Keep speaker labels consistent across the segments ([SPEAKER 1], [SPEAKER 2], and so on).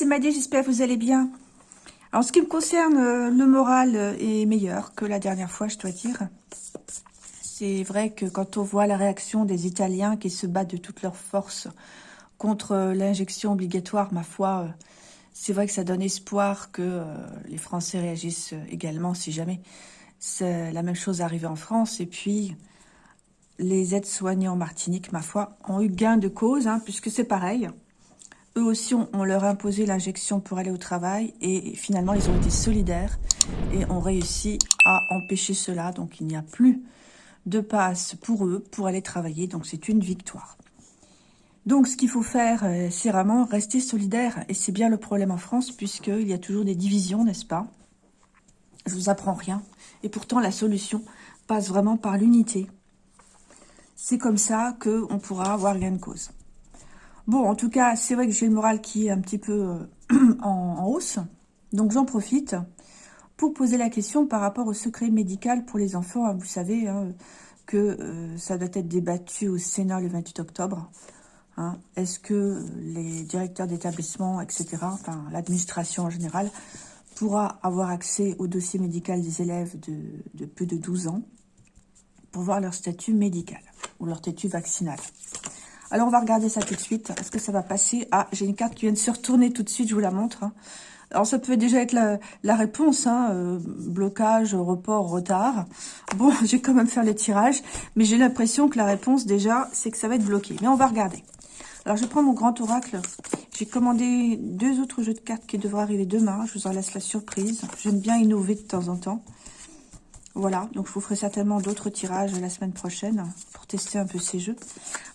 [SPEAKER 1] c'est Maddy, j'espère que vous allez bien. En ce qui me concerne, euh, le moral est meilleur que la dernière fois, je dois dire. C'est vrai que quand on voit la réaction des Italiens qui se battent de toutes leurs forces contre euh, l'injection obligatoire, ma foi, euh, c'est vrai que ça donne espoir que les Français réagissent également, si jamais la même chose arrivait en France. Et puis, les aides-soignants en Martinique, ma foi, ont eu gain de cause, hein, puisque c'est pareil. Eux aussi, on, leur a imposé l'injection pour aller au travail et finalement, ils ont été solidaires et ont réussi à empêcher cela. Donc, il n'y a plus de passe pour eux pour aller travailler. Donc, c'est une victoire. Donc, ce qu'il faut faire, euh, c'est vraiment rester solidaire. Et c'est bien le problème en France, puisqu'il y a toujours des divisions, n'est-ce pas? Je vous apprends rien. Et pourtant, la solution passe vraiment par l'unité. C'est comme ça qu'on pourra avoir gain de cause. Bon, en tout cas, c'est vrai que j'ai le moral qui est un petit peu euh, en, hausse. Donc, j'en profite pour poser la question par rapport au secret médical pour les enfants. Hein, vous savez hein, que euh, ça doit être débattu au Sénat le 28 octobre. Hein. Est-ce que les directeurs d'établissement, etc., enfin l'administration en général, pourra avoir accès au dossier médical des élèves de, de plus de 12 ans pour voir leur statut médical ou leur statut vaccinal? Alors, on va regarder ça tout de suite. Est-ce que ça va passer? Ah, j'ai une carte qui vient de se retourner tout de suite, je vous la montre. Hein. Alors, ça peut déjà être la, réponse, hein, euh, blocage, report, retard. Bon, j'ai quand même faire le tirage, mais j'ai l'impression que la réponse, déjà, c'est que ça va être bloqué. Mais on va regarder. Alors, je prends mon grand oracle. J'ai commandé deux autres jeux de cartes qui devraient arriver demain. Je vous en laisse la surprise. J'aime bien innover de temps en temps. Voilà, donc je vous ferai certainement d'autres tirages la semaine prochaine pour tester un peu ces jeux.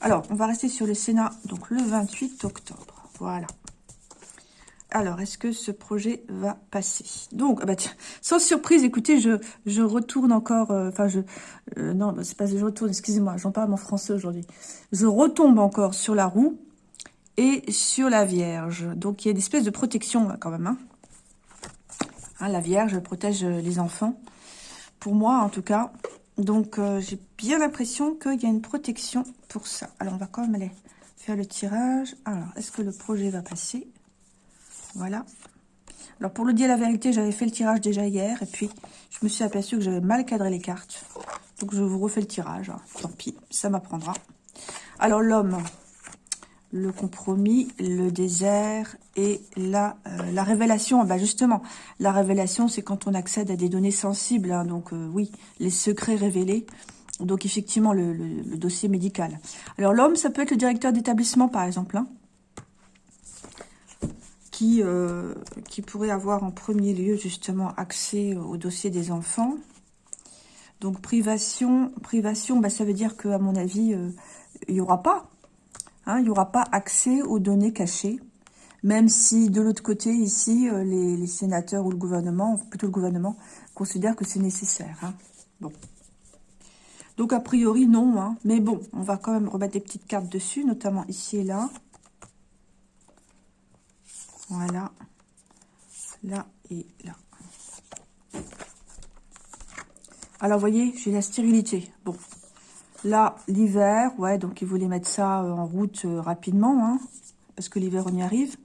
[SPEAKER 1] Alors, on va rester sur le Sénat, donc le 28 octobre. Voilà. Alors, est-ce que ce projet va passer? Donc, ah bah sans surprise, écoutez, je, retourne encore, euh, enfin, je, euh, non, bah, c'est pas je retourne, excusez-moi, j'en parle mon français aujourd'hui. Je retombe encore sur la roue et sur la Vierge. Donc, il y a une espèce de protection, quand même. Hein. Hein, la Vierge protège les enfants pour moi en tout cas. Donc, euh, j'ai bien l'impression qu'il y a une protection pour ça. Alors, on va quand même aller faire le tirage. Alors, est-ce que le projet va passer? Voilà. Alors, pour le dire la vérité, j'avais fait le tirage déjà hier. Et puis, je me suis aperçu que j'avais mal cadré les cartes. Donc, je vous refais le tirage. Tant pis, ça m'apprendra. Alors, l'homme, le compromis, le désert et la, euh, la révélation. Bah justement, la révélation, c'est quand on accède à des données sensibles. Hein. donc euh, oui, les secrets révélés. Donc effectivement, le, dossier médical. Alors l'homme, ça peut être le directeur d'établissement, par exemple, hein, qui, euh, qui pourrait avoir en premier lieu justement accès au dossier des enfants. Donc privation, privation, bah, ça veut dire qu'à mon avis, il n'y aura pas Hein, il n'y aura pas accès aux données cachées, même si de l'autre côté, ici, euh, les, sénateurs ou le gouvernement, plutôt le gouvernement, considèrent que c'est nécessaire. Hein. Bon. Donc, a priori, non. Hein. Mais bon, on va quand même remettre des petites cartes dessus, notamment ici et là. Voilà. Là et là. Alors, vous voyez, j'ai la stérilité. Bon, Là, l'hiver, ouais, donc ils voulaient mettre ça euh, en route euh, rapidement, hein, parce que l'hiver, on y arrive.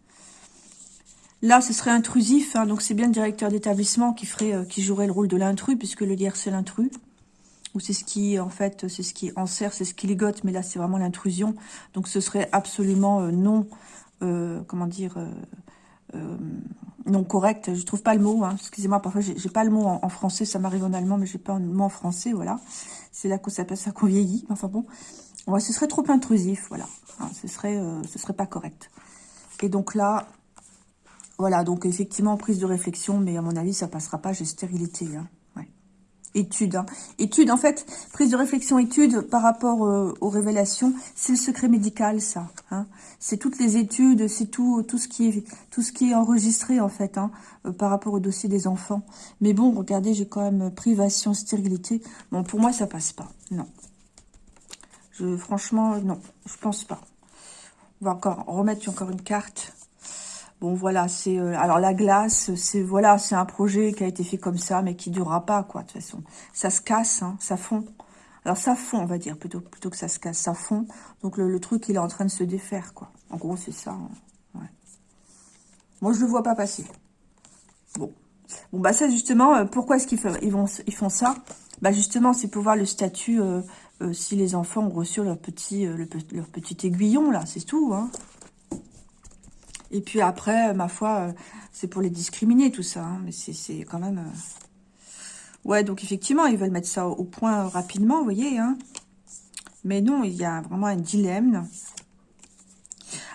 [SPEAKER 1] Là, ce serait intrusif, hein, donc c'est bien le directeur d'établissement qui ferait, euh, qui jouerait le rôle de l'intrus, puisque le lierre, c'est l'intrus. Ou c'est ce qui, en fait, c'est ce qui enserre, c'est ce qui ligote, mais là, c'est vraiment l'intrusion. Donc, ce serait absolument non, comment dire, non correct. Je trouve pas le mot, hein. excusez-moi, parfois, j'ai pas le mot en, français, ça m'arrive en allemand, mais j'ai pas le mot en français, voilà. C'est là qu'on s'appelle ça qu'on vieillit. Enfin bon, ouais, ce serait trop intrusif, voilà. Hein, ce serait, euh, ce serait pas correct. Et donc là, voilà, donc effectivement, prise de réflexion, mais à mon avis, ça passera pas, j'ai stérilité. Hein. Étude, hein. Étude, en fait, prise de réflexion, étude par rapport euh, aux révélations, c'est le secret médical, ça. Hein. C'est toutes les études, c'est tout, tout, ce qui est, tout ce qui est enregistré, en fait, hein, euh, par rapport au dossier des enfants. Mais bon, regardez, j'ai quand même privation, stérilité. Bon, pour moi, ça passe pas. Non. Je, franchement, non, je pense pas. On va encore remettre encore une carte. Bon, voilà, c'est... Euh, alors, la glace, c'est voilà, c'est un projet qui a été fait comme ça, mais qui durera pas, quoi, de toute façon. Ça se casse, hein, ça fond. Alors, ça fond, on va dire, plutôt, plutôt que ça se casse, ça fond. Donc, le, truc, il est en train de se défaire, quoi. En gros, c'est ça. Hein. Moi, je le vois pas passer. Bon. Bon, bah ça, justement, euh, pourquoi est-ce qu'ils ils font ça? Bah, justement, c'est pour voir le statut, euh, si les enfants ont reçu leur petit, leur petit aiguillon, là, c'est tout, hein. Et puis après, ma foi, c'est pour les discriminer, tout ça, hein. mais c'est quand même... Ouais, donc effectivement, ils veulent mettre ça au point rapidement, vous voyez, hein. Mais non, il y a vraiment un dilemme.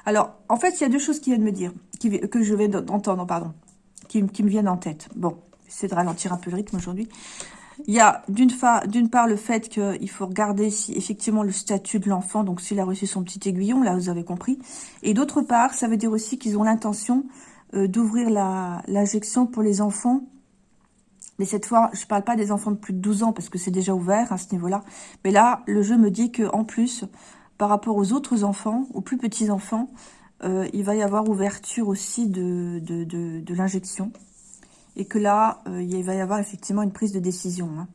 [SPEAKER 1] Alors, en fait, il y a deux choses qui viennent me dire, que je vais entendre, pardon, qui, me viennent en tête. Bon, j'essaie de ralentir un peu le rythme aujourd'hui. Il y a d'une part le fait qu'il faut regarder si effectivement le statut de l'enfant, donc s'il a reçu son petit aiguillon, là vous avez compris. Et d'autre part, ça veut dire aussi qu'ils ont l'intention euh, d'ouvrir l'injection pour les enfants. Mais cette fois, je ne parle pas des enfants de plus de 12 ans parce que c'est déjà ouvert à ce niveau-là. Mais là, le jeu me dit qu'en plus, par rapport aux autres enfants, aux plus petits enfants, euh, il va y avoir ouverture aussi de, l'injection. Et que là, euh, il va y avoir effectivement une prise de décision hein,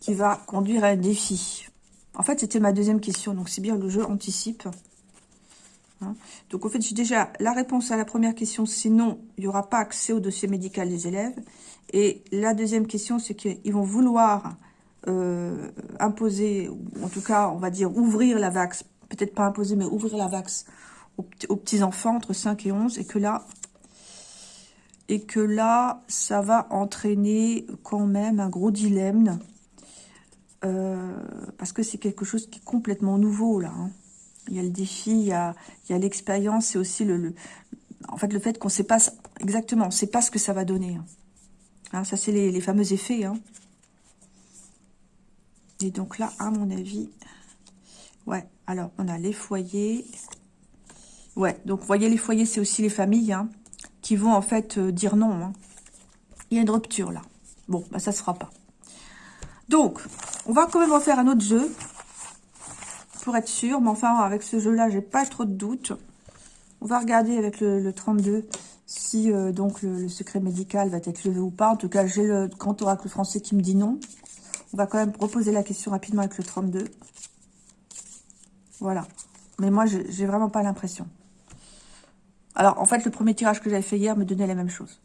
[SPEAKER 1] qui va conduire à un défi. En fait, c'était ma deuxième question, donc c'est bien le jeu anticipe. Hein. Donc, en fait, j'ai déjà la réponse à la première question, c'est non, il n'y aura pas accès au dossier médical des élèves. Et la deuxième question, c'est qu'ils vont vouloir euh, imposer, ou en tout cas, on va dire, ouvrir la vax, peut-être pas imposer, mais ouvrir la vax aux, petits-enfants entre 5 et 11, et que là, et que là, ça va entraîner quand même un gros dilemme, euh, parce que c'est quelque chose qui est complètement nouveau, là. Hein. Il y a le défi, il y a l'expérience, et aussi le, en fait, le fait qu'on ne sait pas exactement, on ne sait pas ce que ça va donner. Hein. Hein, ça, c'est les, fameux effets. Et donc là, à mon avis, ouais, alors on a les foyers. Ouais, donc vous voyez, les foyers, c'est aussi les familles hein, qui vont en fait euh, dire non. Hein. Il y a une rupture là. Bon, bah ça se fera pas. Donc, on va quand même refaire un autre jeu pour être sûr. Mais enfin, avec ce jeu-là, j'ai pas trop de doutes. On va regarder avec le, 32 si euh, donc le, secret médical va être levé ou pas. En tout cas, j'ai le grand oracle français qui me dit non. On va quand même reposer la question rapidement avec le 32. Voilà. Mais moi, j'ai vraiment pas l'impression. Alors, en fait, le premier tirage que j'avais fait hier me donnait la même chose.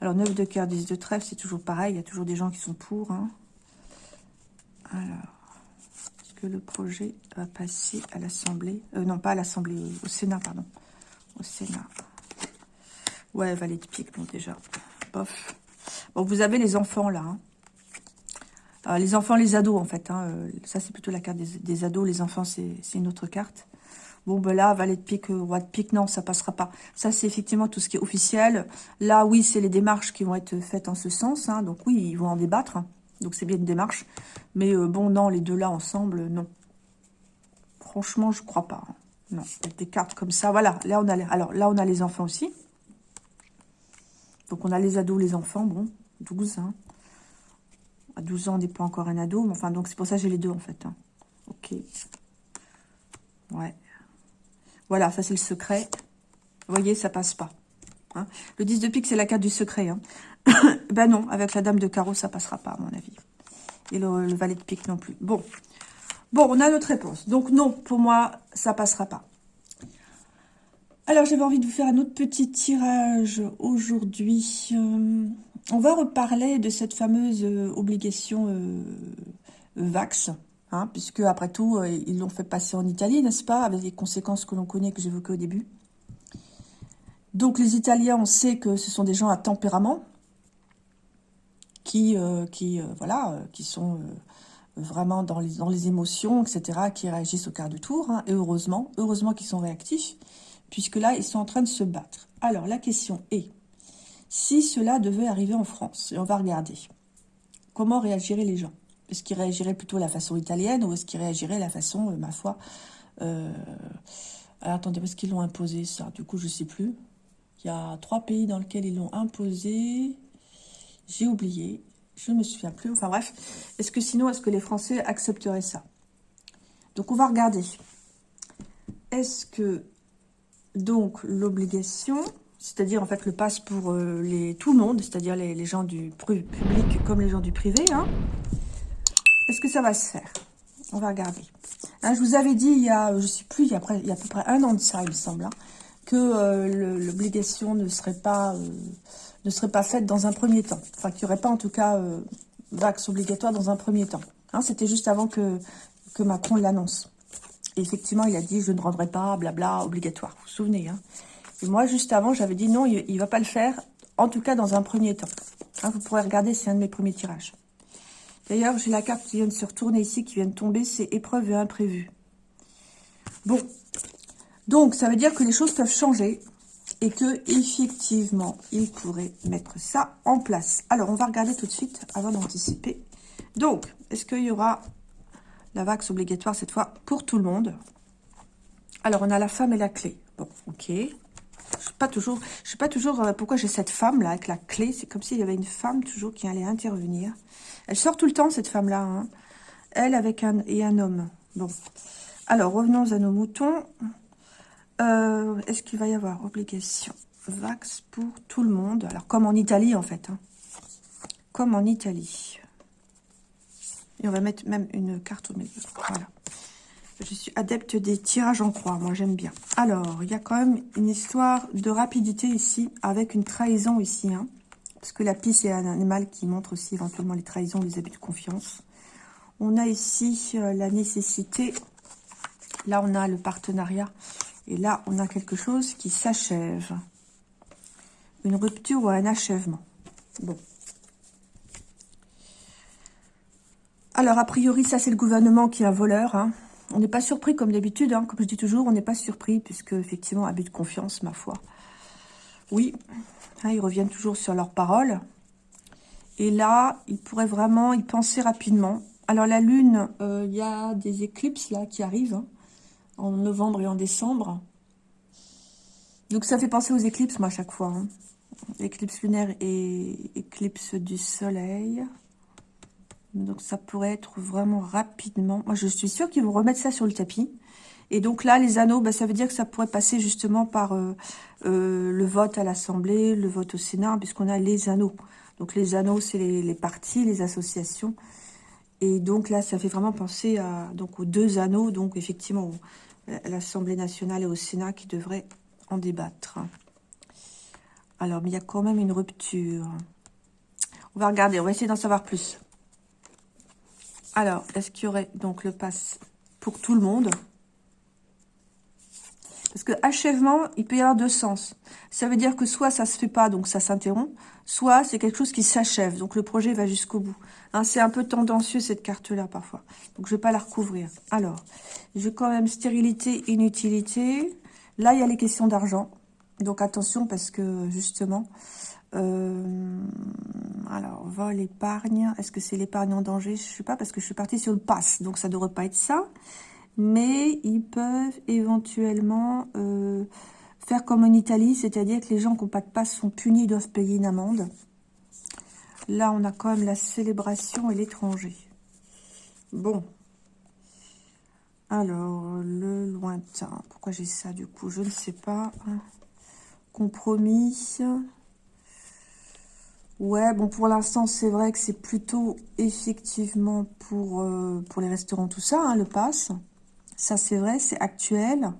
[SPEAKER 1] Alors, 9 de cœur, 10 de trèfle, c'est toujours pareil. Il y a toujours des gens qui sont pour. Hein. Alors, est-ce que le projet va passer à l'Assemblée? Euh, Non, pas à l'Assemblée, au Sénat, pardon. Au Sénat. Ouais, valet de pique, bon, déjà. Bof. Bon, vous avez les enfants, là. Hein. Euh, les enfants, les ados, en fait. Hein, euh, ça, c'est plutôt la carte des, ados. Les enfants, c'est une autre carte. Bon, ben là, valet de pique, euh, roi de pique, non, ça passera pas. Ça, c'est effectivement tout ce qui est officiel. Là, oui, c'est les démarches qui vont être faites en ce sens. Hein. donc, oui, ils vont en débattre. Donc, c'est bien une démarche. Mais bon, non, les deux là, ensemble, non. Franchement, je crois pas. Hein. Non, des cartes comme ça. Voilà, là, on a les, alors, là, on a les enfants aussi. Donc, on a les ados, les enfants. Bon, 12, hein. À 12 ans, on n'est pas encore un ado. Mais enfin, donc c'est pour ça que j'ai les deux, en fait. Ok. Ouais. Voilà, ça c'est le secret. Vous voyez, ça passe pas. Hein. le 10 de pique, c'est la carte du secret. Hein. ben non, avec la dame de carreau, ça passera pas, à mon avis. Et le, valet de pique non plus. Bon. Bon, on a notre réponse. Donc non, pour moi, ça passera pas. Alors, j'avais envie de vous faire un autre petit tirage aujourd'hui. Euh, on va reparler de cette fameuse euh, obligation euh, VAX, hein, puisque après tout, euh, ils l'ont fait passer en Italie, n'est-ce pas, avec les conséquences que l'on connaît, que j'évoquais au début. Donc les Italiens, on sait que ce sont des gens à tempérament, qui, qui, voilà, qui sont vraiment dans les, dans les émotions, etc., qui réagissent au quart de tour, hein, et heureusement, heureusement qu'ils sont réactifs, puisque là, ils sont en train de se battre. Alors, la question est, si cela devait arriver en France, et on va regarder, comment réagiraient les gens? Est-ce qu'ils réagiraient plutôt la façon italienne ou est-ce qu'ils réagiraient à la façon, euh, ma foi... Euh... Alors, attendez, est-ce qu'ils l'ont imposé, ça Du coup, je ne sais plus. Il y a trois pays dans lesquels ils l'ont imposé. J'ai oublié. Je ne me souviens plus. Enfin bref. Est-ce que sinon, est-ce que les Français accepteraient ça? Donc, on va regarder. Est-ce que, donc, l'obligation c'est-à-dire en fait le passe pour euh, tout le monde, c'est-à-dire les, gens du public comme les gens du privé. Hein. Est-ce que ça va se faire? On va regarder. Hein, je vous avais dit il y a, je sais plus, il y a, à peu près un an de ça, il me semble, hein, que l'obligation ne serait pas ne serait pas faite dans un premier temps. Enfin, qu'il n'y aurait pas en tout cas vax obligatoire dans un premier temps. Hein, C'était juste avant que, que Macron l'annonce. effectivement, il a dit, je ne rendrai pas, blabla, obligatoire. Vous vous souvenez Et moi, juste avant, j'avais dit, non, il ne va pas le faire, en tout cas dans un premier temps. Vous pourrez regarder, c'est un de mes premiers tirages. D'ailleurs, j'ai la carte qui vient de se retourner ici, qui vient de tomber, c'est épreuve et imprévu. Bon, donc ça veut dire que les choses peuvent changer et que effectivement, il pourrait mettre ça en place. Alors, on va regarder tout de suite avant d'anticiper. Donc, est-ce qu'il y aura la vax obligatoire cette fois pour tout le monde? Alors, on a la femme et la clé. Bon, ok. Je pas toujours, je sais pas toujours euh, pourquoi j'ai cette femme là avec la clé? C'est comme s'il y avait une femme toujours qui allait intervenir. Elle sort tout le temps cette femme là. Hein. Elle avec un et un homme. Bon. Alors revenons à nos moutons. Euh, est-ce qu'il va y avoir obligation? Vax pour tout le monde Alors, comme en Italie, en fait. Hein. Comme en Italie. Et on va mettre même une carte au milieu. Voilà. Je suis adepte des tirages en croix. Moi, j'aime bien. Alors, il y a quand même une histoire de rapidité ici, avec une trahison ici. Hein, parce que la pisse est un animal qui montre aussi éventuellement les trahisons, les abus de confiance. On a ici euh, la nécessité. Là, on a le partenariat et là, on a quelque chose qui s'achève. Une rupture ou un achèvement. Bon. Alors, a priori, ça, c'est le gouvernement qui est un voleur. Hein. On n'est pas surpris, comme d'habitude. Hein. Comme je dis toujours, on n'est pas surpris, puisque, effectivement, abus de confiance, ma foi. Oui, hein, ils reviennent toujours sur leurs paroles. Et là, ils pourraient vraiment y penser rapidement. Alors, la Lune, euh, il y a des éclipses, là, qui arrivent en novembre et en décembre. Donc ça fait penser aux éclipses, moi, à chaque fois. Hein. Éclipse lunaire et éclipse du soleil. Donc ça pourrait être vraiment rapidement. Moi, je suis sûre qu'ils vont remettre ça sur le tapis. Et donc là, les anneaux, bah, ça veut dire que ça pourrait passer justement par euh, euh, le vote à l'Assemblée, le vote au Sénat, puisqu'on a les anneaux. Donc les anneaux, c'est les, partis, les associations. Et donc là, ça fait vraiment penser à, donc, aux deux anneaux, donc effectivement l'Assemblée nationale et au Sénat qui devraient en débattre. Alors, mais il y a quand même une rupture. On va regarder, on va essayer d'en savoir plus. Alors, est-ce qu'il y aurait donc le pass pour tout le monde? Parce que achèvement, il peut y avoir deux sens. Ça veut dire que soit ça se fait pas, donc ça s'interrompt, soit c'est quelque chose qui s'achève, donc le projet va jusqu'au bout. Hein, c'est un peu tendancieux cette carte-là parfois, donc je vais pas la recouvrir. Alors, j'ai quand même stérilité, inutilité. Là, il y a les questions d'argent, donc attention parce que justement, euh, alors vol, épargne, est-ce que c'est l'épargne en danger? Je ne sais pas parce que je suis partie sur le pass, donc ça ne devrait pas être ça. Mais ils peuvent éventuellement... Euh, Faire comme en Italie, c'est-à-dire que les gens qui n'ont pas de passe sont punis, doivent payer une amende. Là, on a quand même la célébration et l'étranger. Bon. Alors, le lointain. Pourquoi j'ai ça, du coup? Je ne sais pas. Compromis. Ouais, bon, pour l'instant, c'est vrai que c'est plutôt effectivement pour, euh, pour les restaurants, tout ça, hein, le pass. Ça, c'est vrai, c'est actuel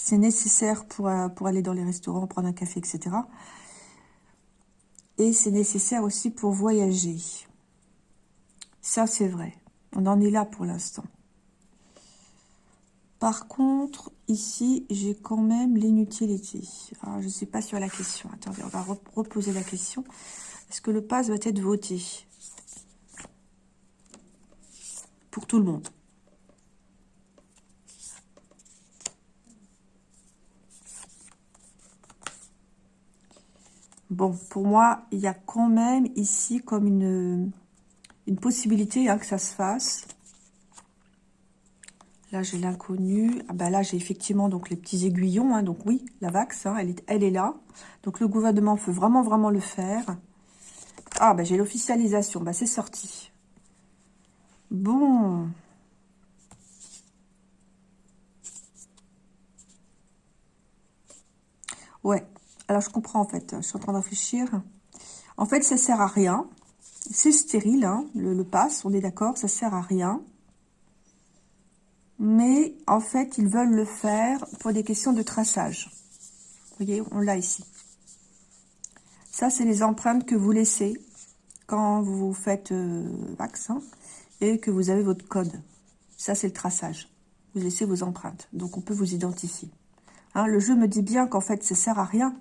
[SPEAKER 1] c'est nécessaire pour, euh, pour aller dans les restaurants, prendre un café, etc. Et c'est nécessaire aussi pour voyager. Ça, c'est vrai. On en est là pour l'instant. Par contre, ici, j'ai quand même l'inutilité. Alors, je ne sais pas sur la question. Attendez, on va reposer la question. Est-ce que le pass va être voté Pour tout le monde? Bon, pour moi, il y a quand même ici comme une, une possibilité hein, que ça se fasse. Là, j'ai l'inconnu. Ah ben là, j'ai effectivement donc les petits aiguillons. Hein, donc oui, la vax, hein, elle, est, elle est là. Donc le gouvernement peut vraiment, vraiment le faire. Ah, ben j'ai l'officialisation. Ben c'est sorti. Bon. Ouais, alors, je comprends, en fait. Je suis en train de réfléchir. En fait, ça sert à rien. C'est stérile, hein, le, le pass, on est d'accord, ça sert à rien. Mais, en fait, ils veulent le faire pour des questions de traçage. Vous voyez, on l'a ici. Ça, c'est les empreintes que vous laissez quand vous faites euh, vaccin et que vous avez votre code. Ça, c'est le traçage. Vous laissez vos empreintes. Donc, on peut vous identifier. Hein, le jeu me dit bien qu'en fait, ça sert à rien.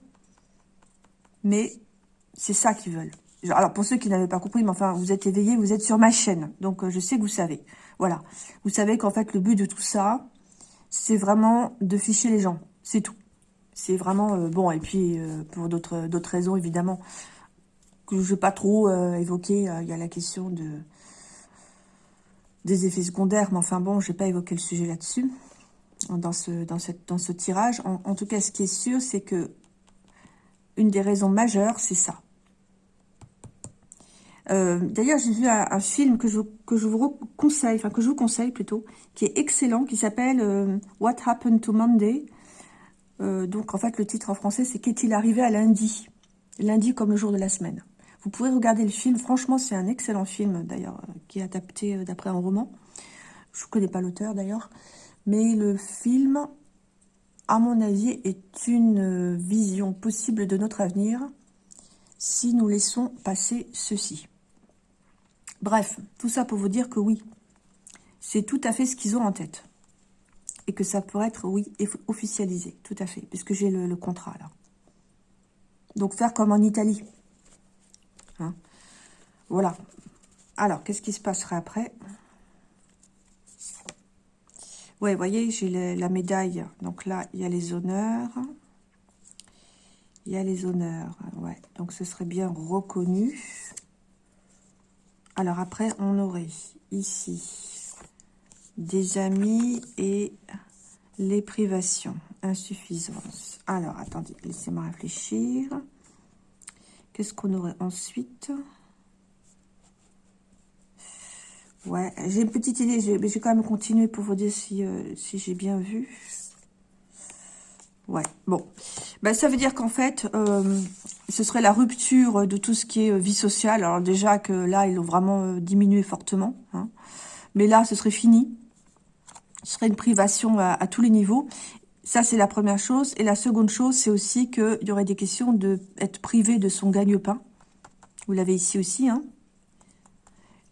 [SPEAKER 1] Mais c'est ça qu'ils veulent. Alors, pour ceux qui n'avaient pas compris, mais enfin, vous êtes éveillés, vous êtes sur ma chaîne. Donc, euh, je sais que vous savez. Voilà. Vous savez qu'en fait, le but de tout ça, c'est vraiment de ficher les gens. C'est tout. C'est vraiment... Euh, bon, et puis, pour d'autres raisons, évidemment, que je ne vais pas trop évoquer, il y a la question de des effets secondaires, mais enfin bon, je n'ai pas évoqué le sujet là-dessus, dans ce, tirage. En, tout cas, ce qui est sûr, c'est que une des raisons majeures, c'est ça. Euh, d'ailleurs, j'ai vu un, film que je, vous conseille, enfin que je vous conseille plutôt, qui est excellent, qui s'appelle euh, What Happened to Monday. Euh, donc, en fait, le titre en français, c'est Qu'est-il arrivé à lundi? Lundi comme le jour de la semaine. Vous pouvez regarder le film. Franchement, c'est un excellent film, d'ailleurs, qui est adapté d'après un roman. Je ne connais pas l'auteur, d'ailleurs. Mais le film, à mon avis, est une vision possible de notre avenir si nous laissons passer ceci. Bref, tout ça pour vous dire que oui, c'est tout à fait ce qu'ils ont en tête. Et que ça pourrait être, oui, officialisé, tout à fait, puisque j'ai le, contrat là. Donc faire comme en Italie. Hein. voilà. Alors, qu'est-ce qui se passerait après? Ouais, vous voyez, j'ai la médaille. Donc là, il y a les honneurs. Il y a les honneurs. Ouais, donc ce serait bien reconnu. Alors après, on aurait ici des amis et les privations, insuffisance. Alors, attendez, laissez-moi réfléchir. Qu'est-ce qu'on aurait ensuite? Ouais, j'ai une petite idée, mais j'ai quand même continué pour vous dire si, euh, si j'ai bien vu. Ouais, bon. Ben, ça veut dire qu'en fait, euh, ce serait la rupture de tout ce qui est euh, vie sociale. Alors déjà que là, ils ont vraiment diminué fortement. Hein. Mais là, ce serait fini. Ce serait une privation à, à tous les niveaux. Ça, c'est la première chose. Et la seconde chose, c'est aussi qu'il y aurait des questions d'être privé de son gagne-pain. Vous l'avez ici aussi, hein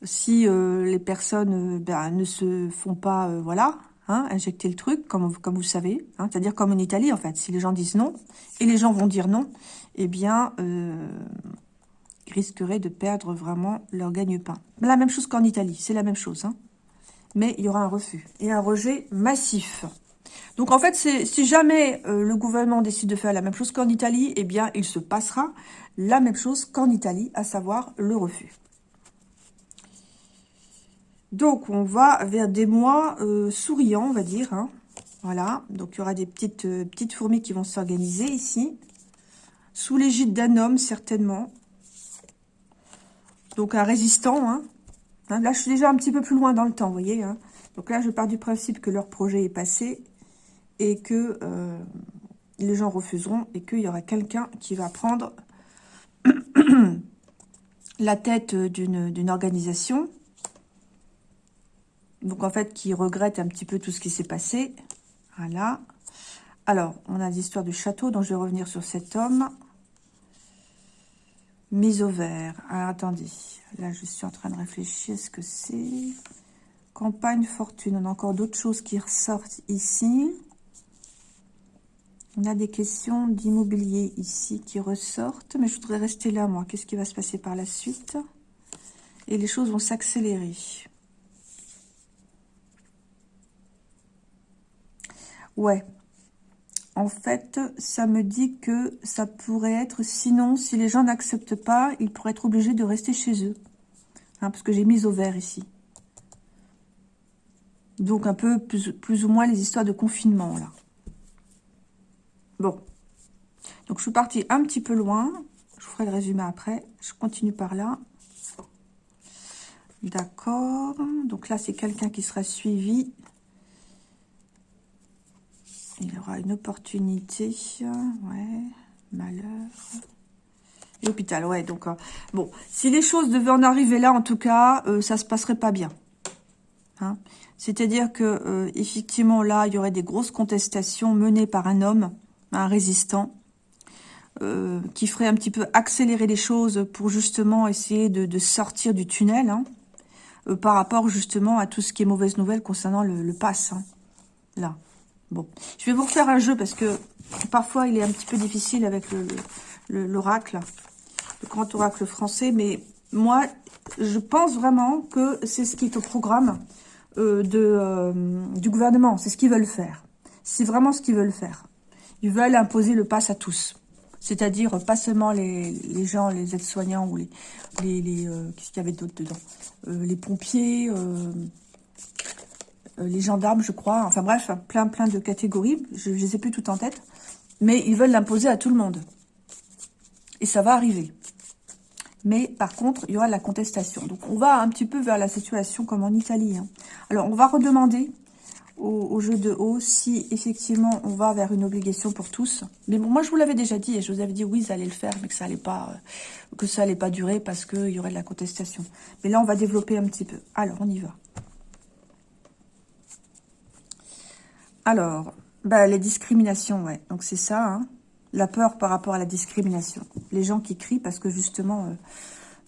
[SPEAKER 1] si euh, les personnes euh, ben, ne se font pas, euh, voilà, hein, injecter le truc, comme, comme vous savez, hein, c'est-à-dire comme en Italie, en fait, si les gens disent non, et les gens vont dire non, eh bien, ils risqueraient de perdre vraiment leur gagne-pain. La même chose qu'en Italie, c'est la même chose, mais il y aura un refus, et un rejet massif. Donc, en fait, si jamais le gouvernement décide de faire la même chose qu'en Italie, eh bien, il se passera la même chose qu'en Italie, à savoir le refus. Donc, on va vers des mois euh, souriants, on va dire. Hein. Voilà, donc il y aura des petites, euh, petites fourmis qui vont s'organiser ici. Sous l'égide d'un homme, certainement. Donc, un résistant. Hein. Hein, là, je suis déjà un petit peu plus loin dans le temps, vous voyez. Donc là, je pars du principe que leur projet est passé et que euh, les gens refuseront et qu'il y aura quelqu'un qui va prendre la tête d'une organisation donc, en fait, qui regrette un petit peu tout ce qui s'est passé. Voilà. Alors, on a l'histoire du château, donc je vais revenir sur cet homme. Mise au vert. Alors, attendez. Là, je suis en train de réfléchir ce que c'est. Campagne fortune? On a encore d'autres choses qui ressortent ici. On a des questions d'immobilier ici qui ressortent. Mais je voudrais rester là, moi. Qu'est-ce qui va se passer par la suite? Et les choses vont s'accélérer. Ouais. En fait, ça me dit que ça pourrait être... Sinon, si les gens n'acceptent pas, ils pourraient être obligés de rester chez eux. Hein, parce que j'ai mis au vert ici. Donc, un peu plus, plus ou moins les histoires de confinement, là. Bon. Donc, je suis partie un petit peu loin. Je vous ferai le résumé après. Je continue par là. D'accord. Donc là, c'est quelqu'un qui sera suivi il aura une opportunité. Ouais, malheur. L'hôpital, ouais. Donc, euh, bon, si les choses devaient en arriver là, en tout cas, euh, ça se passerait pas bien. Hein C'est-à-dire que, euh, effectivement, là, il y aurait des grosses contestations menées par un homme, un résistant. euh, qui ferait un petit peu accélérer les choses pour justement essayer de, sortir du tunnel, hein, euh, par rapport justement à tout ce qui est mauvaise nouvelle concernant le, pass. Hein, là. Bon, je vais vous refaire un jeu parce que parfois il est un petit peu difficile avec l'oracle, le, grand oracle français, mais moi, je pense vraiment que c'est ce qui est au programme euh, du gouvernement, c'est ce qu'ils veulent faire. C'est vraiment ce qu'ils veulent faire. Ils veulent imposer le pass à tous. C'est-à-dire pas seulement les, gens, les aides-soignants ou les... les, euh, Qu'est-ce qu'il y avait d'autre dedans? Euh, Les pompiers, euh, les gendarmes, je crois. Enfin bref, plein plein de catégories. Je ne les ai plus toutes en tête. Mais ils veulent l'imposer à tout le monde. Et ça va arriver. Mais par contre, il y aura de la contestation. Donc on va un petit peu vers la situation comme en Italie. Hein. Alors on va redemander au, jeu de haut si effectivement on va vers une obligation pour tous. Mais bon, moi je vous l'avais déjà dit et je vous avais dit oui, ça allait le faire, mais que ça allait pas, euh, que ça allait pas durer parce qu'il y aurait de la contestation. Mais là, on va développer un petit peu. Alors, on y va. Alors, bah, les discriminations, ouais. Donc c'est ça, hein. la peur par rapport à la discrimination. Les gens qui crient parce que justement, euh,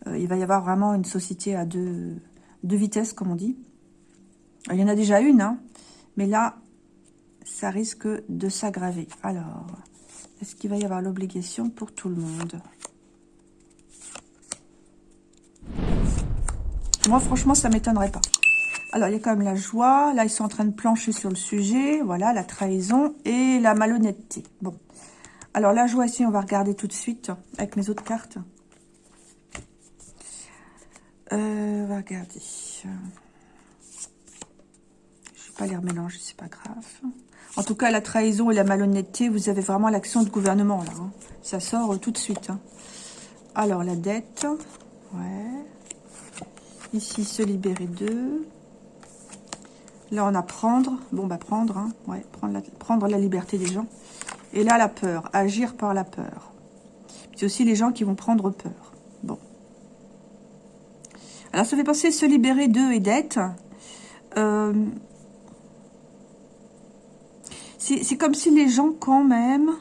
[SPEAKER 1] euh, il va y avoir vraiment une société à deux, deux vitesses, comme on dit. Il y en a déjà une, hein, mais là, ça risque de s'aggraver. Alors, est-ce qu'il va y avoir l'obligation pour tout le monde? Moi, franchement, ça m'étonnerait pas. Alors, il y a quand même la joie. Là, ils sont en train de plancher sur le sujet. Voilà, la trahison et la malhonnêteté. Bon. Alors, la joie ici, on va regarder tout de suite avec mes autres cartes. Euh, on va regarder pas les remélanger, c'est pas grave. En tout cas, la trahison et la malhonnêteté, vous avez vraiment l'action de gouvernement, là. Hein. Ça sort euh, tout de suite. Hein. Alors, la dette. Ouais. Ici, se libérer d'eux. Là, on a prendre. Bon, bah, prendre. Hein. Ouais, prendre la, prendre la liberté des gens. Et là, la peur. Agir par la peur. C'est aussi les gens qui vont prendre peur. Bon. Alors, ça fait penser se libérer d'eux et d'être. Euh, c'est comme si les gens, quand même...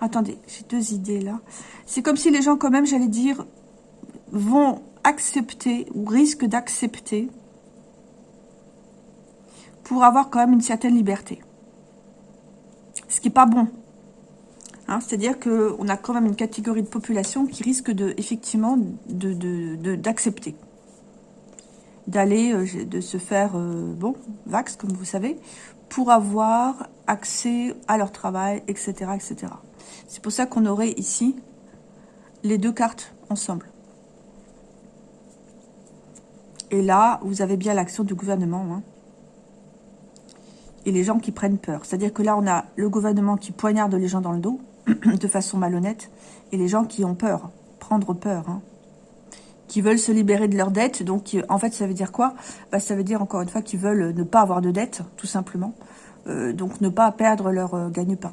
[SPEAKER 1] Attendez, j'ai deux idées là. C'est comme si les gens, quand même, j'allais dire, vont accepter ou risquent d'accepter pour avoir quand même une certaine liberté. Ce qui n'est pas bon. Hein, C'est-à-dire qu'on a quand même une catégorie de population qui risque effectivement d'accepter. D'aller, euh, de se faire, euh, bon, vax, comme vous savez, pour avoir accès à leur travail, etc. etc. C'est pour ça qu'on aurait ici les deux cartes ensemble. Et là, vous avez bien l'action du gouvernement. Hein. Et les gens qui prennent peur. C'est-à-dire que là, on a le gouvernement qui poignarde les gens dans le dos, de façon malhonnête, et les gens qui ont peur, prendre peur. Hein qui veulent se libérer de leurs dettes. Donc, en fait, ça veut dire quoi? Bah, Ça veut dire, encore une fois, qu'ils veulent ne pas avoir de dettes, tout simplement. Euh, donc, ne pas perdre leur euh, gagne-pain.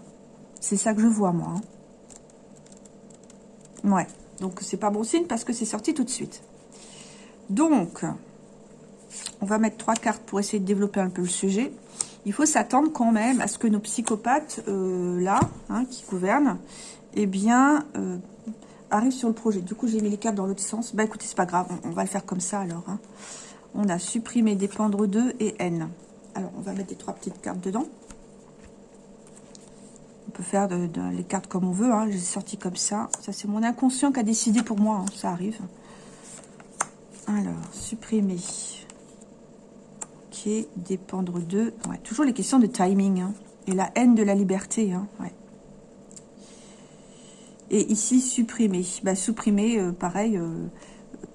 [SPEAKER 1] C'est ça que je vois, moi. Hein. Ouais. Donc, c'est pas bon signe parce que c'est sorti tout de suite. Donc, on va mettre trois cartes pour essayer de développer un peu le sujet. Il faut s'attendre quand même à ce que nos psychopathes, euh, là, hein, qui gouvernent, eh bien, arrive sur le projet. Du coup, j'ai mis les cartes dans l'autre sens. Bah écoutez, c'est pas grave, on, va le faire comme ça alors. Hein. On a supprimé dépendre de et N. Alors, on va mettre les trois petites cartes dedans. On peut faire les cartes comme on veut. Hein. Je les ai sorties comme ça. Ça, c'est mon inconscient qui a décidé pour moi. Hein. Ça arrive. Alors, supprimer. Ok, dépendre de... Toujours les questions de timing. Et la haine de la liberté. Et ici, supprimer. Bah, supprimer, euh, pareil, euh,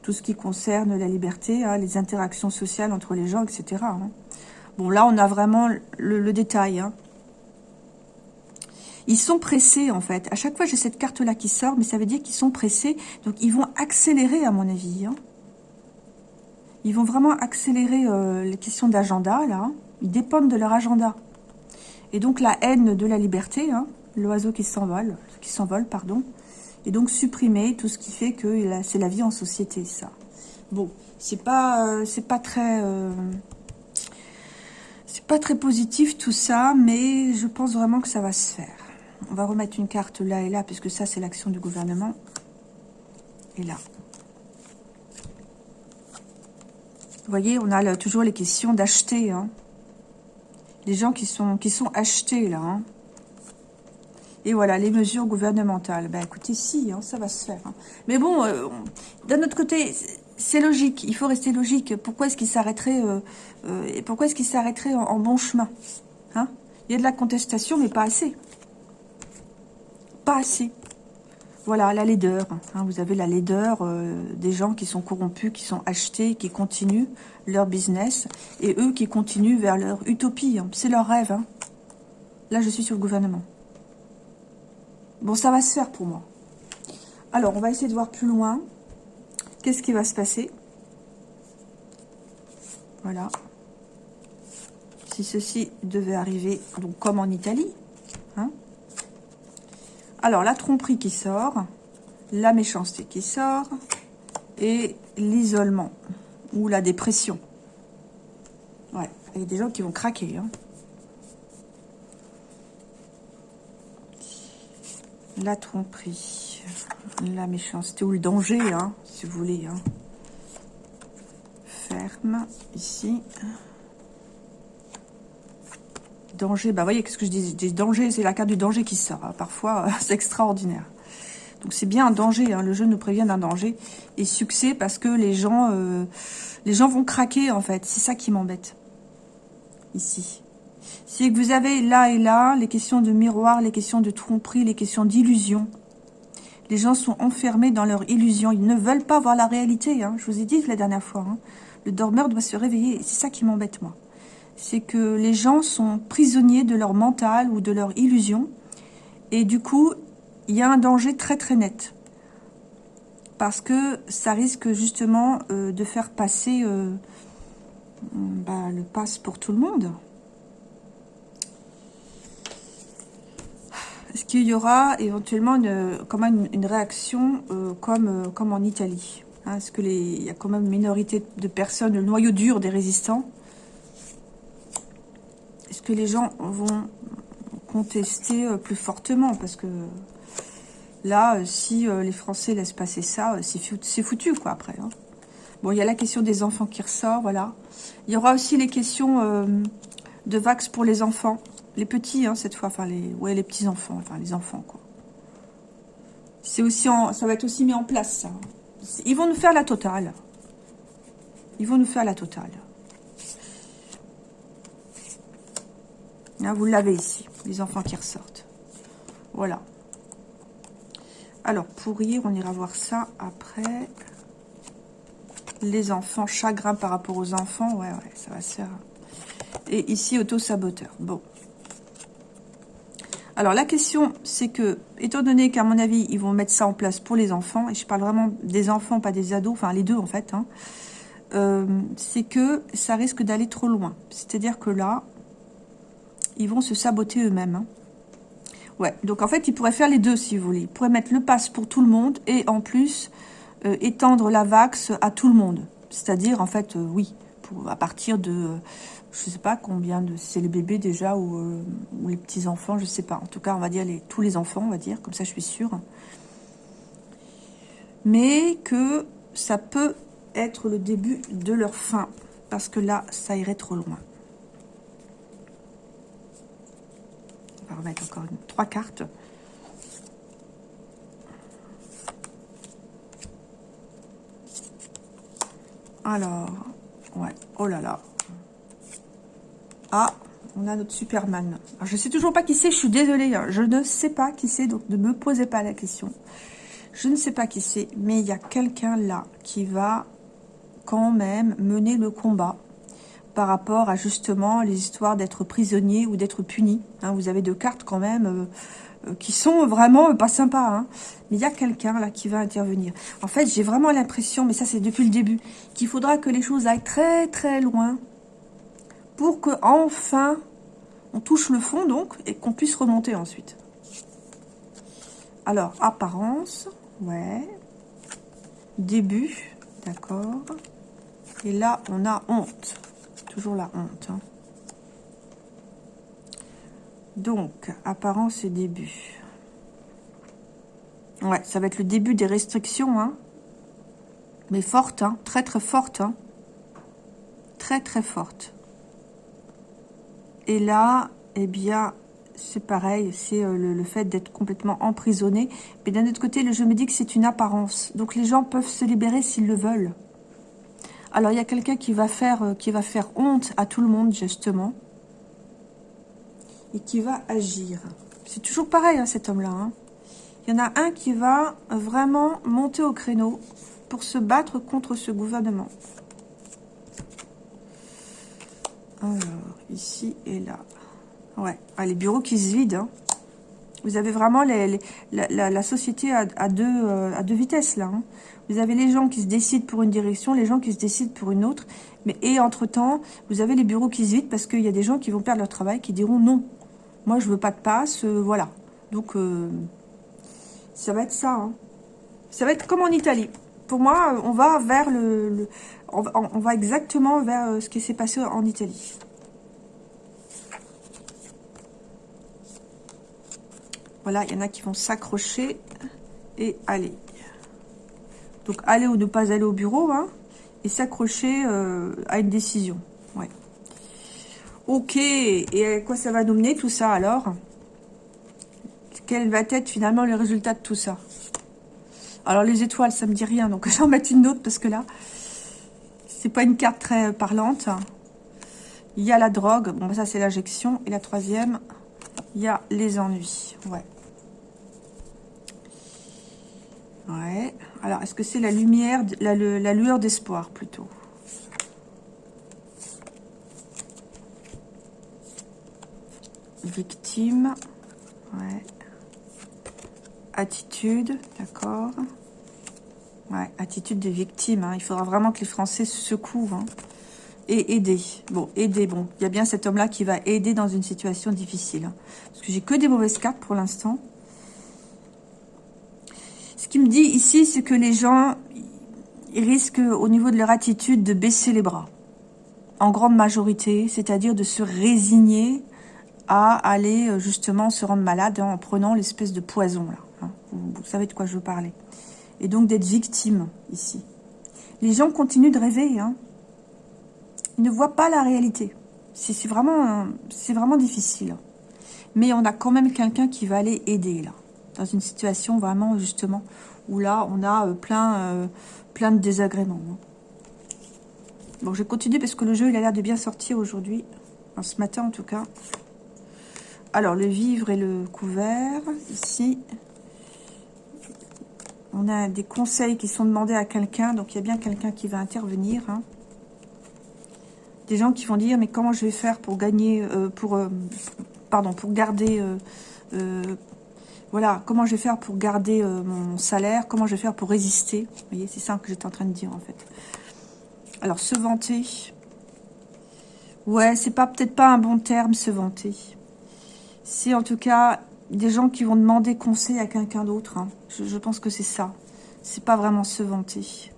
[SPEAKER 1] tout ce qui concerne la liberté, hein, les interactions sociales entre les gens, etc. Hein. Bon, là, on a vraiment le, détail. Hein. Ils sont pressés, en fait. À chaque fois, j'ai cette carte-là qui sort, mais ça veut dire qu'ils sont pressés. Donc, ils vont accélérer, à mon avis. Ils vont vraiment accélérer euh, les questions d'agenda, là. Ils dépendent de leur agenda. Et donc, la haine de la liberté, l'oiseau qui s'envole, qui s'envole, pardon, et donc supprimer tout ce qui fait que c'est la vie en société, ça. Bon, c'est pas, euh, pas très, euh, c'est pas très positif tout ça, mais je pense vraiment que ça va se faire. On va remettre une carte là et là, puisque ça, c'est l'action du gouvernement. Et là. Vous voyez, on a toujours les questions d'acheter. Hein. Les gens qui sont, qui sont achetés, là. Hein. Et voilà, les mesures gouvernementales. Ben écoutez, si, hein, ça va se faire. Hein. Mais bon, euh, d'un autre côté, c'est logique. Il faut rester logique. Pourquoi est-ce qu'il s'arrêterait euh, euh, pourquoi est-ce qu'il s'arrêterait en, bon chemin hein? Il y a de la contestation, mais pas assez. Pas assez. Voilà, la laideur. Vous avez la laideur des gens qui sont corrompus, qui sont achetés, qui continuent leur business, et eux qui continuent vers leur utopie. C'est leur rêve. Là, je suis sur le gouvernement. Bon, ça va se faire pour moi. Alors, on va essayer de voir plus loin. Qu'est-ce qui va se passer? Voilà. Si ceci devait arriver, donc comme en Italie. Hein Alors, la tromperie qui sort, la méchanceté qui sort, et l'isolement, ou la dépression. Ouais, il y a des gens qui vont craquer. Hein. La tromperie, la méchanceté ou le danger, hein, si vous voulez. Hein. Ferme, ici. Danger, bah voyez, qu'est-ce que je dis? Des dangers, c'est la carte du danger qui sort. Hein. Parfois, c'est extraordinaire. Donc c'est bien un danger, hein. le jeu nous prévient d'un danger. Et succès parce que les gens, euh, les gens vont craquer en fait. C'est ça qui m'embête. Ici c'est que vous avez là et là les questions de miroir, les questions de tromperie, les questions d'illusion. Les gens sont enfermés dans leur illusion. Ils ne veulent pas voir la réalité. Hein. Je vous ai dit la dernière fois. Hein. Le dormeur doit se réveiller. C'est ça qui m'embête, moi. C'est que les gens sont prisonniers de leur mental ou de leur illusion. Et du coup, il y a un danger très très net. Parce que ça risque justement euh, de faire passer euh, bah, le passe pour tout le monde. Est-ce qu'il y aura éventuellement une, quand même une, réaction euh, comme, euh, comme en Italie hein? Est-ce qu'il y a quand même une minorité de personnes, le noyau dur des résistants? Est-ce que les gens vont contester euh, plus fortement? Parce que là, si les Français laissent passer ça, c'est foutu, quoi, après. Hein. Bon, il y a la question des enfants qui ressort, voilà. Il y aura aussi les questions de vax pour les enfants. Les petits, hein, cette fois, enfin les, ouais, les petits enfants, enfin les enfants, quoi. C'est aussi, ça va être aussi mis en place, ça. Ils vont nous faire la totale. Ils vont nous faire la totale. Là, vous l'avez ici, les enfants qui ressortent. Voilà. Alors, pour rire, on ira voir ça après. Les enfants, chagrin par rapport aux enfants. Ouais, ouais, ça va se faire. Et ici, auto-saboteur. Bon. Alors, la question, c'est que, étant donné qu'à mon avis, ils vont mettre ça en place pour les enfants, et je parle vraiment des enfants, pas des ados, enfin les deux en fait, hein, euh, c'est que ça risque d'aller trop loin. C'est-à-dire que là, ils vont se saboter eux-mêmes. Hein. Ouais, donc en fait, ils pourraient faire les deux, si vous voulez. Ils pourraient mettre le pass pour tout le monde, et en plus, euh, étendre la vax à tout le monde. C'est-à-dire, en fait, euh, oui, à partir de je sais pas combien de... c'est les bébés déjà ou, euh, les petits-enfants, je sais pas. En tout cas, on va dire les, tous les enfants, on va dire, comme ça je suis sûre. Mais que ça peut être le début de leur fin, parce que là, ça irait trop loin. On va remettre encore une, trois cartes. Alors, ouais, oh là là, ah, on a notre Superman. Je sais toujours pas qui c'est, je suis désolée. Hein. Je ne sais pas qui c'est, donc ne me posez pas la question. Je ne sais pas qui c'est, mais il y a quelqu'un là qui va quand même mener le combat par rapport à justement les histoires d'être prisonnier ou d'être puni. Hein. vous avez deux cartes quand même euh, qui sont vraiment pas sympas. Hein. Mais il y a quelqu'un là qui va intervenir. En fait, j'ai vraiment l'impression, mais ça c'est depuis le début, qu'il faudra que les choses aillent très très loin pour que enfin on touche le fond donc et qu'on puisse remonter ensuite. Alors, apparence, ouais. Début, d'accord. Et là, on a honte. Toujours la honte. Hein. Donc, apparence et début. Ouais, ça va être le début des restrictions, hein. Mais forte, hein. Très, très forte, hein. Très, très forte. Et là, eh bien, c'est pareil, c'est euh, le, fait d'être complètement emprisonné. Mais d'un autre côté, le jeu me dit que c'est une apparence. Donc les gens peuvent se libérer s'ils le veulent. Alors il y a quelqu'un qui euh, qui va faire honte à tout le monde justement et qui va agir. C'est toujours pareil hein, cet homme-là. Hein. Il y en a un qui va vraiment monter au créneau pour se battre contre ce gouvernement. Alors, ici et là. Ouais, ah, les bureaux qui se vident. Hein. Vous avez vraiment la, société à, deux, euh, à deux vitesses, là. Vous avez les gens qui se décident pour une direction, les gens qui se décident pour une autre. Mais, et entre-temps, vous avez les bureaux qui se vident parce qu'il y a des gens qui vont perdre leur travail, qui diront non. Moi, je veux pas de passe, euh, voilà. Donc, euh, ça va être ça. Hein. Ça va être comme en Italie. Pour moi, on va vers le... on, on, va exactement vers ce qui s'est passé en Italie. Voilà, il y en a qui vont s'accrocher et aller. Donc, aller ou ne pas aller au bureau, hein, et s'accrocher euh, à une décision. Ok, et à quoi ça va nous mener tout ça alors? Quel va être finalement le résultat de tout ça? Alors, les étoiles, ça me dit rien, donc j'en mets une autre parce que là, c'est pas une carte très parlante. Il y a la drogue, bon, ça c'est l'injection. Et la troisième, il y a les ennuis. Ouais. Ouais. Alors, est-ce que c'est la lumière, la lueur d'espoir, plutôt? Victime. Attitude, d'accord. Ouais, attitude de victime. Hein. Il faudra vraiment que les Français se secouent. Hein. Et aider. Bon, aider, bon. Il y a bien cet homme-là qui va aider dans une situation difficile. Hein. Parce que j'ai que des mauvaises cartes pour l'instant. Ce qui me dit ici, c'est que les gens risquent, au niveau de leur attitude, de baisser les bras. En grande majorité, c'est-à-dire de se résigner à aller euh, justement se rendre malade en prenant l'espèce de poison. là. Hein. Vous, savez de quoi je veux parler. Et donc d'être victime ici. Les gens continuent de rêver. Hein. Ils ne voient pas la réalité. C'est vraiment, difficile. Mais on a quand même quelqu'un qui va aller aider là dans une situation vraiment justement où là on a euh, plein, euh, plein de désagréments. Hein. Bon, je vais continuer parce que le jeu il a l'air de bien sortir aujourd'hui, ce matin en tout cas. Alors, le vivre et le couvert, ici, on a des conseils qui sont demandés à quelqu'un, donc il y a bien quelqu'un qui va intervenir. Hein. Des gens qui vont dire, mais comment je vais faire pour gagner, euh, pour, pardon, pour garder voilà, comment je vais faire pour garder euh, mon salaire, comment je vais faire pour résister. Vous voyez, c'est ça que j'étais en train de dire, en fait. Alors, se vanter. Ouais, c'est pas peut-être pas un bon terme, se vanter. C'est en tout cas des gens qui vont demander conseil à quelqu'un d'autre. Hein. Je, pense que c'est ça. C'est pas vraiment se vanter.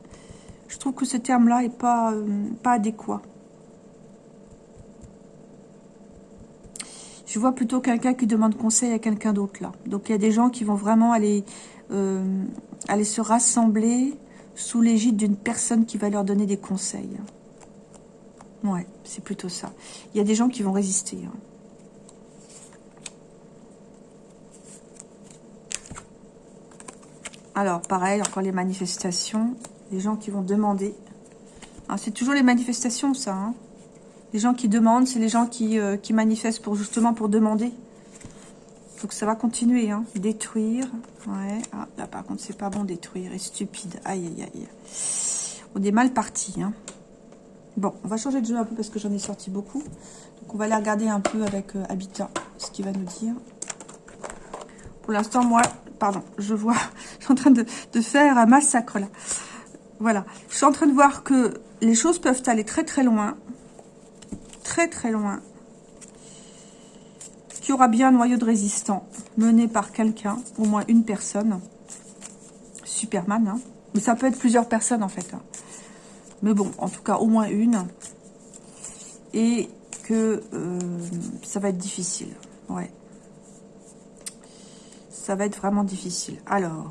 [SPEAKER 1] Je trouve que ce terme-là est pas, euh, pas adéquat. Je vois plutôt quelqu'un qui demande conseil à quelqu'un d'autre là. Donc il y a des gens qui vont vraiment aller, euh, aller se rassembler sous l'égide d'une personne qui va leur donner des conseils. Ouais, c'est plutôt ça. Il y a des gens qui vont résister. Hein. Alors, pareil, encore les manifestations. Les gens qui vont demander. Ah, c'est toujours les manifestations, ça. Hein. Les gens qui demandent, c'est les gens qui, euh, manifestent pour justement pour demander. Donc ça va continuer, hein. Détruire. Ouais. Ah, là par contre, c'est pas bon détruire. Et stupide. Aïe, aïe, aïe. On est mal parti, hein. Bon, on va changer de jeu un peu parce que j'en ai sorti beaucoup. Donc on va aller regarder un peu avec euh, Habitat ce qu'il va nous dire. Pour l'instant, moi, pardon, je vois, je suis en train de, faire un massacre là. Voilà, je suis en train de voir que les choses peuvent aller très très loin très très loin. Qui aura bien un noyau de résistant mené par quelqu'un, au moins une personne. Superman, hein. Mais ça peut être plusieurs personnes en fait. Hein. Mais bon, en tout cas, au moins une. Et que euh, ça va être difficile. Ouais. Ça va être vraiment difficile. Alors,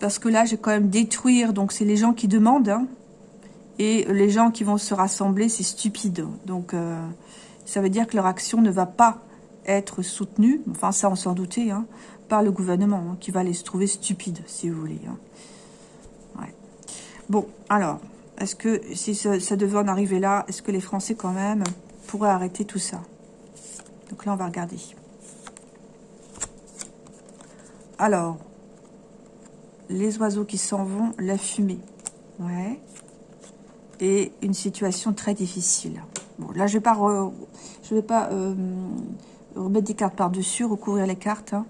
[SPEAKER 1] Parce que là, j'ai quand même détruire, donc c'est les gens qui demandent. Hein. et les gens qui vont se rassembler, c'est stupide. Donc, euh, ça veut dire que leur action ne va pas être soutenue, enfin ça on s'en doutait, hein, par le gouvernement, hein, qui va les trouver stupides, si vous voulez. Bon, alors, est-ce que si ça devait en arriver là, est-ce que les Français quand même pourraient arrêter tout ça? Donc là, on va regarder. Alors, les oiseaux qui s'en vont, la fumée. Ouais. Et une situation très difficile. Bon, là, je je vais pas euh, remettre des cartes par-dessus, recouvrir les cartes. Hein.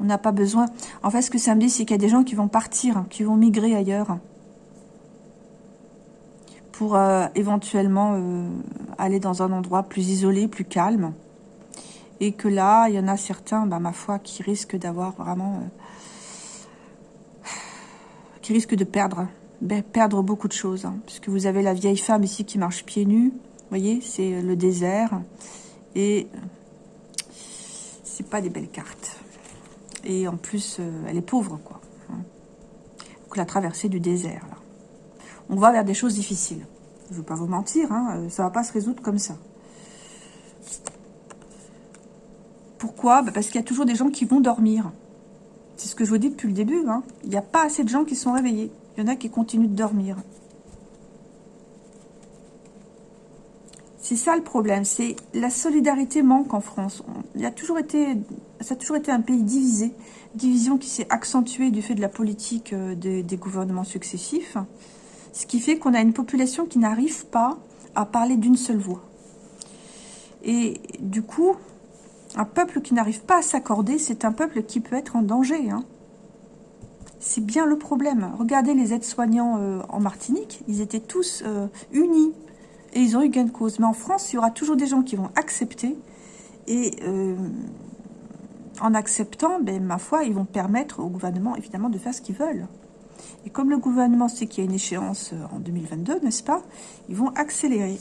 [SPEAKER 1] On n'a pas besoin. En fait, ce que ça me dit, c'est qu'il y a des gens qui vont partir, qui vont migrer ailleurs pour euh, éventuellement euh, aller dans un endroit plus isolé, plus calme. Et que là, il y en a certains, bah, ma foi, qui risquent d'avoir vraiment qui risque de perdre, ben, perdre beaucoup de choses. Hein, puisque vous avez la vieille femme ici qui marche pieds nus. Vous voyez, c'est le désert. Et c'est pas des belles cartes. Et en plus, euh, elle est pauvre, quoi. Hein. Donc la traversée du désert, là. On va vers des choses difficiles. Je ne veux pas vous mentir, hein, euh, ça va pas se résoudre comme ça. Pourquoi? Ben, Parce qu'il y a toujours des gens qui vont dormir. C'est ce que je vous dis depuis le début. Hein. Il n'y a pas assez de gens qui sont réveillés. Il y en a qui continuent de dormir. C'est ça le problème. C'est la solidarité manque en France. Il a toujours été, ça a toujours été un pays divisé. Division qui s'est accentuée du fait de la politique euh, des gouvernements successifs. Ce qui fait qu'on a une population qui n'arrive pas à parler d'une seule voix. Et du coup, un peuple qui n'arrive pas à s'accorder, c'est un peuple qui peut être en danger. Hein. C'est bien le problème. Regardez les aides-soignants euh, en Martinique, ils étaient tous euh, unis et ils ont eu gain de cause. Mais en France, il y aura toujours des gens qui vont accepter et euh, en acceptant, ben, ma foi, ils vont permettre au gouvernement, évidemment, de faire ce qu'ils veulent. Et comme le gouvernement sait qu'il y a une échéance en 2022, n'est-ce pas Ils vont accélérer.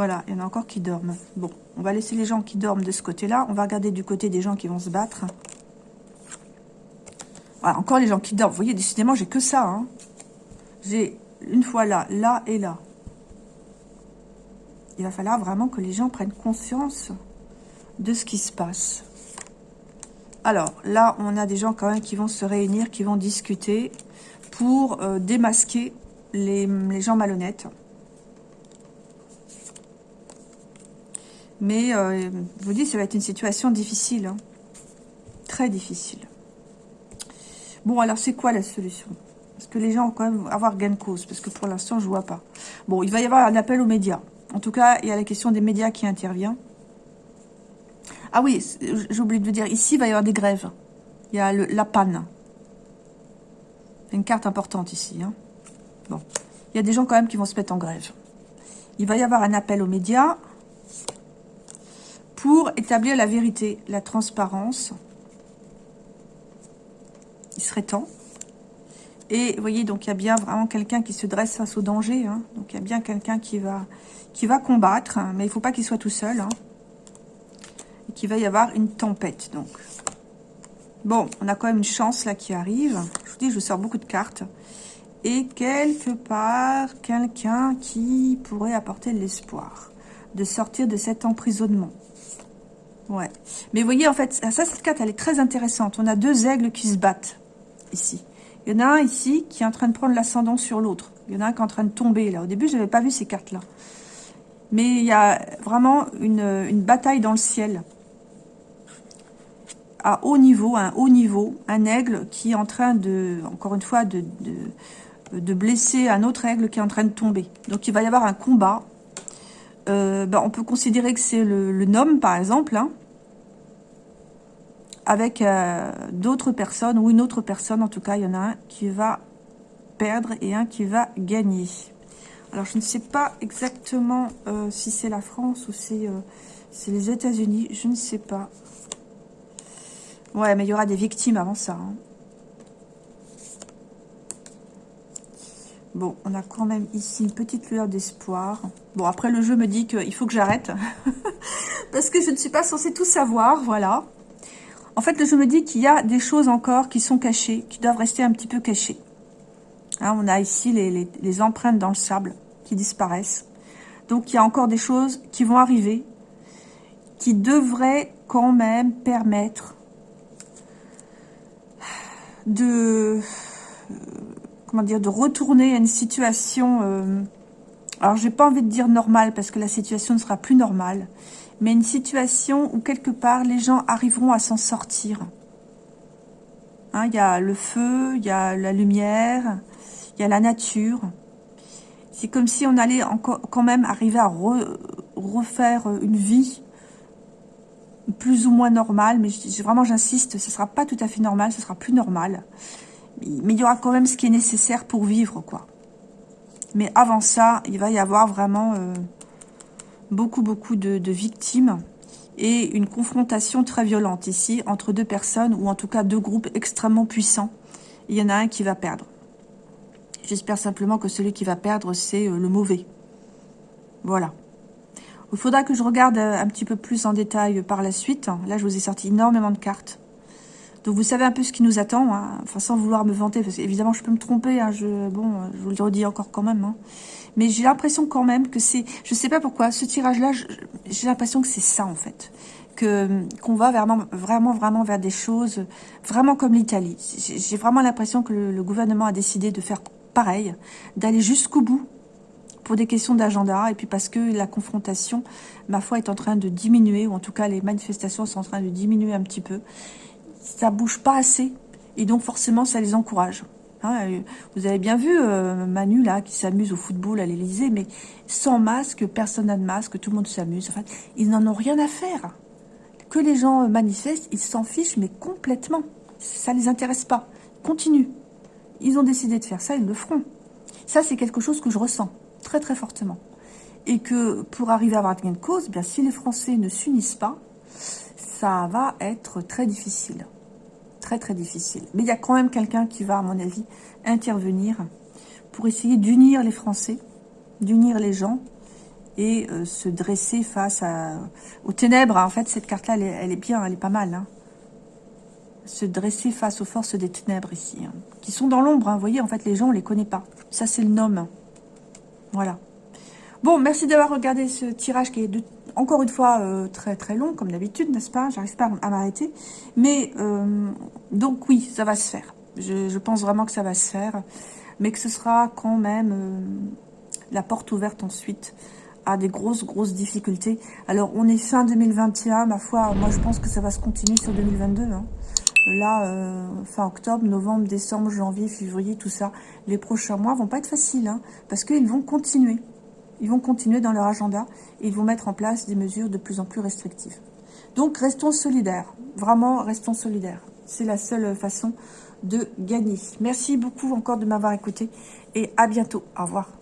[SPEAKER 1] Voilà, il y en a encore qui dorment. Bon, on va laisser les gens qui dorment de ce côté-là. On va regarder du côté des gens qui vont se battre. Voilà, encore les gens qui dorment. Vous voyez, décidément, j'ai que ça. Hein. J'ai une fois là, là et là. Il va falloir vraiment que les gens prennent conscience de ce qui se passe. Alors, là, on a des gens quand même qui vont se réunir, qui vont discuter pour euh, démasquer les, les gens malhonnêtes. Mais euh, je vous dis, ça va être une situation difficile. Hein. Très difficile. Bon, alors c'est quoi la solution? Parce que les gens vont quand même avoir gain de cause. Parce que pour l'instant, je ne vois pas. Bon, il va y avoir un appel aux médias. En tout cas, il y a la question des médias qui intervient. Ah oui, j'ai oublié de vous dire, ici, il va y avoir des grèves. Il y a le, la panne. Une carte importante ici. Hein. Bon, il y a des gens quand même qui vont se mettre en grève. Il va y avoir un appel aux médias pour établir la vérité, la transparence. Il serait temps. Et vous voyez, donc il y a bien vraiment quelqu'un qui se dresse face au danger. Hein. Donc il y a bien quelqu'un qui va, combattre, hein. mais il ne faut pas qu'il soit tout seul. Hein. Et qu'il va y avoir une tempête. Donc, Bon, on a quand même une chance là qui arrive. Je vous dis, je sors beaucoup de cartes. Et quelque part, quelqu'un qui pourrait apporter l'espoir de sortir de cet emprisonnement. Ouais. Mais vous voyez, en fait, ça, cette carte, elle est très intéressante. On a deux aigles qui se battent, ici. Il y en a un ici qui est en train de prendre l'ascendant sur l'autre. Il y en a un qui est en train de tomber, là. Au début, je n'avais pas vu ces cartes-là. Mais il y a vraiment une, bataille dans le ciel. À haut niveau, un haut niveau. Un aigle qui est en train de, encore une fois, de, de, blesser un autre aigle qui est en train de tomber. Donc, il va y avoir un combat. Euh, ben, on peut considérer que c'est le, nom, par exemple, hein, avec euh, d'autres personnes, ou une autre personne, en tout cas, il y en a un qui va perdre et un qui va gagner. Alors, je ne sais pas exactement euh, si c'est la France ou c'est les États-Unis, je ne sais pas. Ouais, mais il y aura des victimes avant ça. Hein. Bon, on a quand même ici une petite lueur d'espoir. Bon, après, le jeu me dit qu'il faut que j'arrête. Parce que je ne suis pas censée tout savoir, voilà. En fait, je me dis qu'il y a des choses encore qui sont cachées, qui doivent rester un petit peu cachées. Hein, on a ici les, empreintes dans le sable qui disparaissent. Donc, il y a encore des choses qui vont arriver, qui devraient quand même permettre de, comment dire, de retourner à une situation, euh, alors j'ai pas envie de dire normale, parce que la situation ne sera plus normale, mais une situation où quelque part les gens arriveront à s'en sortir. Hein, il y a le feu, il y a la lumière, il y a la nature. C'est comme si on allait encore quand même arriver à refaire une vie plus ou moins normale, mais vraiment j'insiste, ce sera pas tout à fait normal, ce sera plus normal. Mais il y aura quand même ce qui est nécessaire pour vivre, quoi. Mais avant ça, il va y avoir vraiment euh, beaucoup, beaucoup de, victimes et une confrontation très violente ici entre deux personnes ou en tout cas deux groupes extrêmement puissants. Il y en a un qui va perdre. J'espère simplement que celui qui va perdre, c'est euh, le mauvais. Voilà. Il faudra que je regarde euh, un petit peu plus en détail par la suite. Là, je vous ai sorti énormément de cartes. Donc, vous savez un peu ce qui nous attend. Hein. Enfin, sans vouloir me vanter, parce qu'évidemment, je peux me tromper. Hein. Je, bon, je vous le redis encore quand même. Hein. Mais j'ai l'impression quand même que c'est... Je sais pas pourquoi, ce tirage-là, j'ai l'impression que c'est ça, en fait. Que qu'on va vraiment, vraiment, vraiment vers des choses vraiment comme l'Italie. J'ai vraiment l'impression que le gouvernement a décidé de faire pareil, d'aller jusqu'au bout pour des questions d'agenda et puis parce que la confrontation, ma foi, est en train de diminuer, ou en tout cas les manifestations sont en train de diminuer un petit peu. Ça bouge pas assez et donc forcément ça les encourage. Hein, euh, vous avez bien vu euh, Manu là qui s'amuse au football à l'Elysée, mais sans masque, personne n'a de masque, tout le monde s'amuse. Ils n'en ont rien à faire. Que les gens manifestent, ils s'en fichent, mais complètement. Ça les intéresse pas. Continue. Ils ont décidé de faire ça, ils le feront. Ça, c'est quelque chose que je ressens très très fortement. Et que pour arriver à avoir de cause, bien si les Français ne s'unissent pas, ça va être très difficile. Très très difficile. Mais il y a quand même quelqu'un qui va, à mon avis, intervenir pour essayer d'unir les Français, d'unir les gens et euh, se dresser face aux ténèbres. En fait, cette carte-là, elle, est bien, elle est pas mal. Hein. Se dresser face aux forces des ténèbres ici, hein. qui sont dans l'ombre. Hein. Vous voyez, en fait, les gens, on les connaît pas. Ça, c'est le nom. Voilà. Bon, merci d'avoir regardé ce tirage qui est de, encore une fois euh, très très long, comme d'habitude, n'est-ce pas? J'arrive pas à m'arrêter. Mais, euh, donc oui, ça va se faire. Je, pense vraiment que ça va se faire. Mais que ce sera quand même euh, la porte ouverte ensuite à des grosses, grosses difficultés. Alors, on est fin 2021, ma foi, moi je pense que ça va se continuer sur 2022. Hein là, fin octobre, novembre, décembre, janvier, février, tout ça, les prochains mois vont pas être faciles, hein, parce qu'ils vont continuer. Ils vont continuer dans leur agenda et ils vont mettre en place des mesures de plus en plus restrictives. Donc, restons solidaires. Vraiment, restons solidaires. C'est la seule façon de gagner. Merci beaucoup encore de m'avoir écouté et à bientôt. Au revoir.